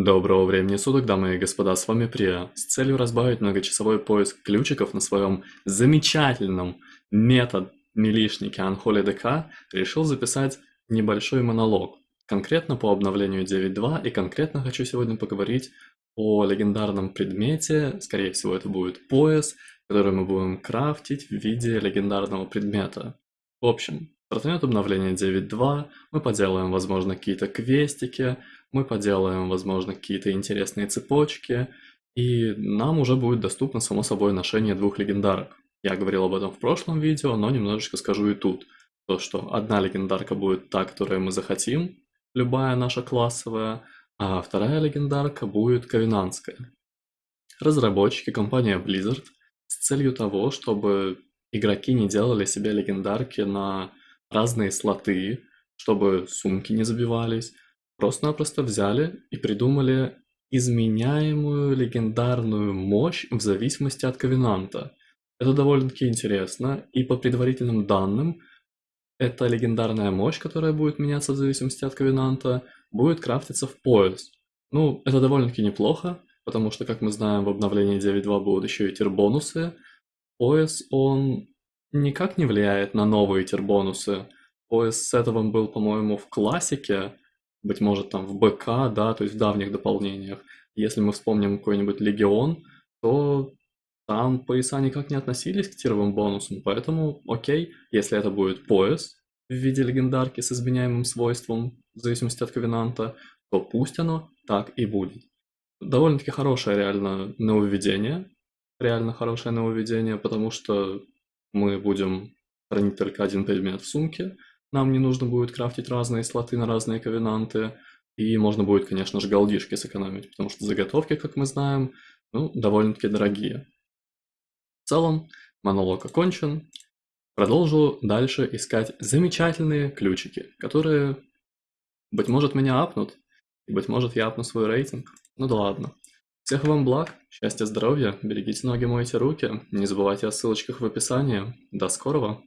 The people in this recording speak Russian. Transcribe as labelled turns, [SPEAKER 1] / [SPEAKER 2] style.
[SPEAKER 1] Доброго времени суток, дамы и господа, с вами Прия. С целью разбавить многочасовой поиск ключиков на своем замечательном метод милишнике Unholy DK решил записать небольшой монолог. Конкретно по обновлению 9.2 и конкретно хочу сегодня поговорить о легендарном предмете, скорее всего это будет пояс, который мы будем крафтить в виде легендарного предмета. В общем, стартанет обновление 9.2, мы поделаем, возможно, какие-то квестики, мы поделаем, возможно, какие-то интересные цепочки, и нам уже будет доступно, само собой, ношение двух легендарок. Я говорил об этом в прошлом видео, но немножечко скажу и тут. То, что одна легендарка будет та, которую мы захотим, любая наша классовая, а вторая легендарка будет ковенантская. Разработчики, компания Blizzard, с целью того, чтобы игроки не делали себе легендарки на разные слоты, чтобы сумки не забивались, Просто-напросто взяли и придумали изменяемую легендарную мощь в зависимости от ковенанта. Это довольно-таки интересно, и по предварительным данным, эта легендарная мощь, которая будет меняться в зависимости от ковенанта, будет крафтиться в пояс. Ну, это довольно-таки неплохо, потому что, как мы знаем, в обновлении 9.2 будут еще и тир-бонусы. Пояс, он никак не влияет на новые тир-бонусы. Пояс сетовым был, по-моему, в классике, быть может, там в БК, да, то есть в давних дополнениях. Если мы вспомним какой-нибудь Легион, то там пояса никак не относились к тировым бонусам, поэтому окей, если это будет пояс в виде легендарки с изменяемым свойством, в зависимости от ковенанта, то пусть оно так и будет. Довольно-таки хорошее реально нововведение, реально хорошее нововведение, потому что мы будем хранить только один предмет в сумке, нам не нужно будет крафтить разные слоты на разные ковенанты. И можно будет, конечно же, голдишки сэкономить, потому что заготовки, как мы знаем, ну, довольно-таки дорогие. В целом, монолог окончен. Продолжу дальше искать замечательные ключики, которые, быть может, меня апнут, и, быть может, я апну свой рейтинг. Ну да ладно. Всех вам благ, счастья, здоровья, берегите ноги, мойте руки, не забывайте о ссылочках в описании. До скорого!